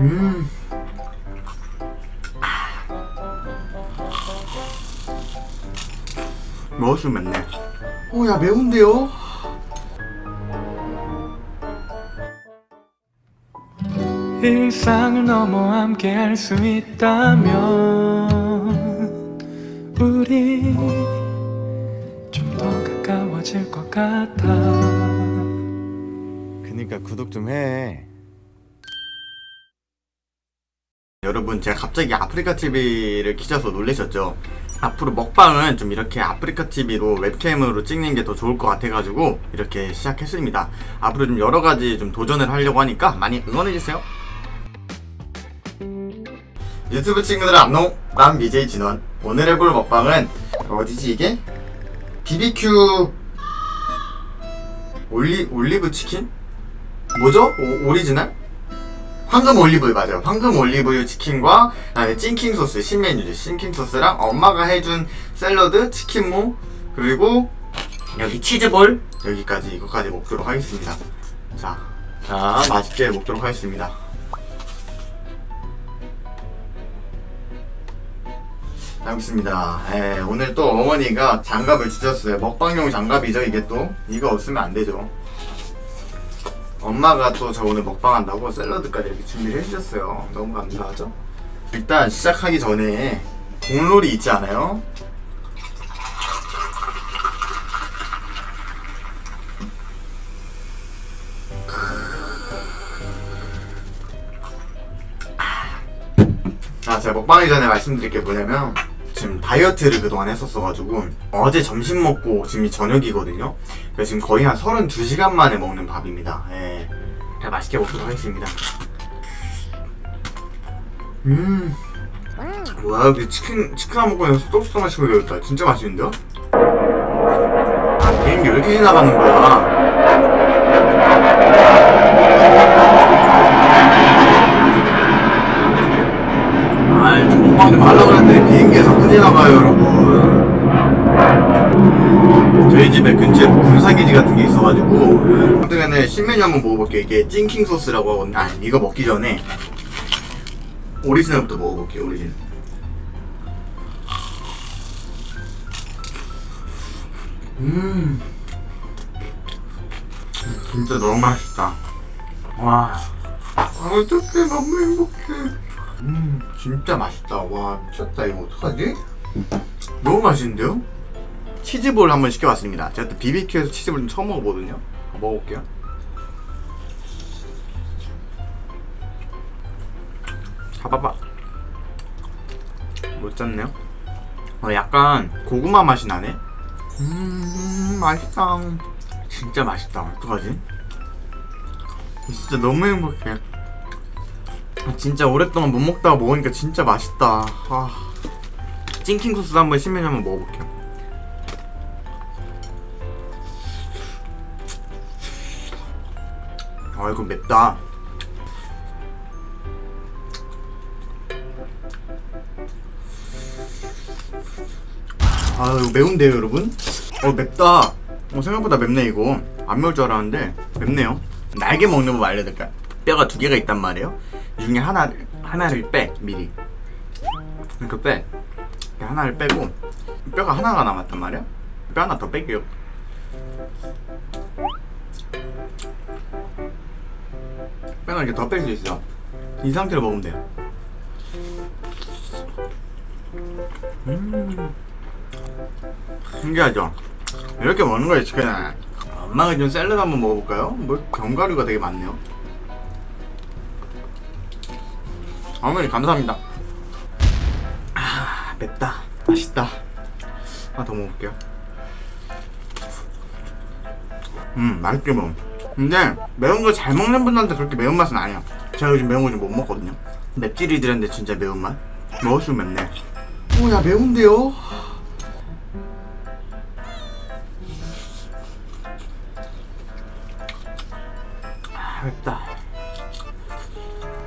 음. 먹었으면 맵네. 오, 야, 매운데요? 일상을 넘어 함께 할 수 있다면 우리 좀 더 가까워질 것 같아 그니까 구독 좀 해. 여러분 제가 갑자기 아프리카 TV를 키셔서 놀라셨죠? 앞으로 먹방은 좀 이렇게 아프리카 TV로 웹캠으로 찍는 게 더 좋을 것 같아가지고 이렇게 시작했습니다. 앞으로 좀 여러 가지 좀 도전을 하려고 하니까 많이 응원해주세요. 유튜브 친구들 안녕! 난 BJ 진원. 오늘 해볼 먹방은 어디지 이게? BBQ 올리 올리브 치킨? 뭐죠? 오, 오리지널? 황금 올리브유 맞아요. 황금 올리브유 치킨과 그다음에 찐킹 소스 신메뉴죠. 찐킹 소스랑 엄마가 해준 샐러드, 치킨무 그리고 여기 치즈볼 여기까지 이거까지 먹도록 하겠습니다. 자, 자 맛있게 먹도록 하겠습니다. 알겠습니다. 예, 오늘 또 어머니가 장갑을 주셨어요. 먹방용 장갑이죠, 이게 또. 이거 없으면 안 되죠. 엄마가 또 저 오늘 먹방한다고 샐러드까지 이렇게 준비를 해주셨어요. 너무 감사하죠? 일단 시작하기 전에 공놀이 있지 않아요? 아, 제가 먹방하기 전에 말씀드릴 게 뭐냐면 지금 다이어트를 그동안 했었어가지고 어제 점심 먹고 지금 저녁이거든요. 그래서 지금 거의 한 32시간 만에 먹는 밥입니다. 예. 잘 맛있게 먹도록 하겠습니다. 음. 뭐야 여기 치킨 치킨 한 먹고 나서 소스 마시고 되겠다. 진짜 맛있는데요? 아 비행기 왜 이렇게 지나가는 거야. 아이 좀 먹방 좀 하려고 했는데 비행기에서 큰일 나가요 여러분. 저희 집에 근처에 뭐 군사기지 같은 게 있어가지고 어떻게는 신메뉴 한번 먹어볼게요. 이게 찐킹 소스라고 하거든요. 아니 이거 먹기 전에 오리지널부터 먹어볼게요 오리지널. 음. 진짜 너무 맛있다. 와. 아, 어떡해 너무 행복해 음 진짜 맛있다. 와 미쳤다. 이거 어떡하지? 너무 맛있는데요? 치즈볼 한번 시켜봤습니다. 제가 또 BBQ에서 치즈볼 좀 처음 먹어보거든요. 먹어볼게요. 잡아봐. 못 잡네요. 어, 약간 고구마 맛이 나네? 음 맛있다. 진짜 맛있다. 어떡하지? 진짜 너무 행복해. 아, 진짜 오랫동안 못 먹다가 먹으니까 진짜 맛있다. 아. 찐킹 소스 한번 신메뉴 한번 먹어볼게요. 아 이거 맵다. 아 이거 매운데요 여러분? 어 맵다. 어 생각보다 맵네 이거. 안 매울 줄 알았는데 맵네요. 날개 먹는 법 알려드릴까요? 뼈가 두 개가 있단 말이에요 이 중에 하나를 하나를 빼 미리. 이렇게 빼. 이렇게 하나를 빼고 뼈가 하나가 남았단 말이야? 뼈 하나 더 뺄게요. 뼈가 이렇게 더 뺄 수 있어. 이 상태로 먹으면 돼요. 음. 신기하죠? 이렇게 먹는 거예요 치킨은 엄마가 준 샐러드 한번 먹어볼까요? 뭐 견과류가 되게 많네요 어머니 감사합니다. 아 맵다. 맛있다. 하나 더 먹을게요. 음 맛있게 먹어. 근데 매운 걸잘 먹는 분들한테 그렇게 매운맛은 아니야. 제가 요즘 매운 거 좀 못 먹거든요. 맵찔이들한테 진짜 매운맛? 먹을수록 맵네. 오야 매운데요? 아, 맵다.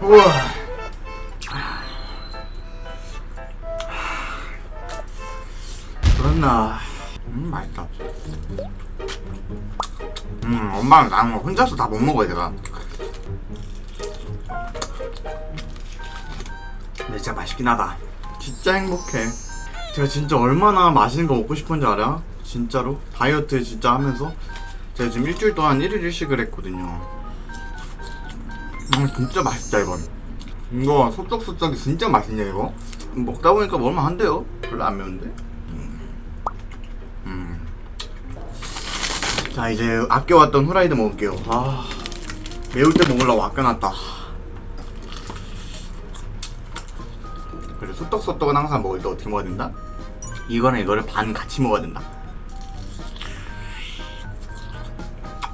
우와 그렇나? 음 맛있다. 음 엄마랑 거 혼자서 다 못 먹어요 제가. 근데 진짜 맛있긴 하다. 진짜 행복해. 제가 진짜 얼마나 맛있는 거 먹고 싶은지 알아? 진짜로? 다이어트 진짜 하면서? 제가 지금 일주일 동안 1일 1식을 했거든요. 음 진짜 맛있다 이건. 이거 소떡소떡이 진짜 맛있네 이거. 먹다 보니까 먹으면 한대요? 별로 안 매운데 음. 음. 자 이제 아껴왔던 후라이드 먹을게요. 아 매울 때 먹으려고 아껴놨다. 그리고 소떡소떡은 항상 먹을 때 어떻게 먹어야 된다? 이거는 이거를 반 같이 먹어야 된다.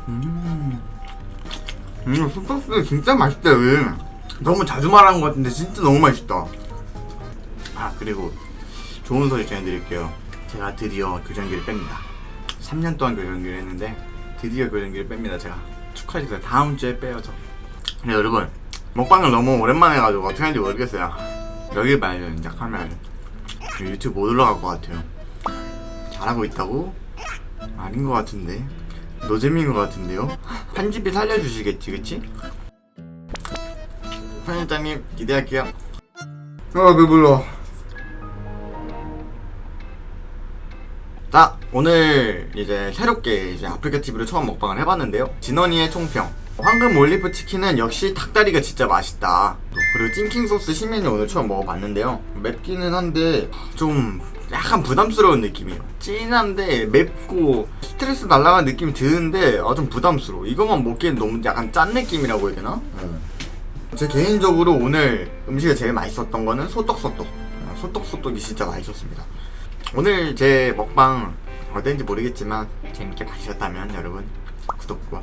음, 음 소떡소떡 진짜 맛있다 왜 너무 자주 말하는 것 같은데 진짜 너무 맛있다. 아 그리고 좋은 소식 전해드릴게요. 제가 드디어 교정기를 뺍니다 3년 동안 교정기를 했는데 드디어 교정기를 뺍니다 제가. 축하해주세요. 다음 주에 빼요 저. 근데 여러분 먹방을 너무 오랜만에 해가지고 어떻게 하는지 모르겠어요. 여기 봐요 이제 카메라 유튜브 못 올라갈 것 같아요. 잘하고 있다고? 아닌 것 같은데. 노잼인 것 같은데요? 편집이 살려주시겠지 그치? 편집장님 기대할게요. 아 배불러 자 오늘 이제 새롭게 이제 아프리카 TV로 처음 먹방을 해봤는데요. 진원이의 총평. 황금 올리브 치킨은 역시 닭다리가 진짜 맛있다. 그리고 찐킹 소스 신메뉴 오늘 처음 먹어봤는데요. 맵기는 한데 좀 약간 부담스러운 느낌이에요. 진한데 맵고 스트레스 날라가는 느낌이 드는데 아, 좀 부담스러워. 이것만 먹기엔 너무 약간 짠 느낌이라고 해야 되나? 제 개인적으로 오늘 음식이 제일 맛있었던 거는 소떡소떡. 어, 소떡소떡이 진짜 맛있었습니다 오늘 제 먹방 어땠는지 모르겠지만 재밌게 봐주셨다면 여러분 구독과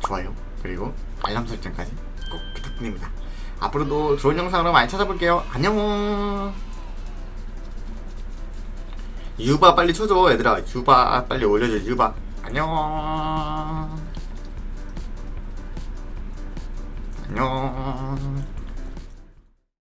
좋아요 그리고 알람 설정까지 꼭 부탁드립니다. 앞으로도 좋은 영상으로 많이 찾아볼게요. 안녕! 유바 빨리 쳐줘 얘들아. 유바 빨리 올려줘 유바. 안녕! 안녕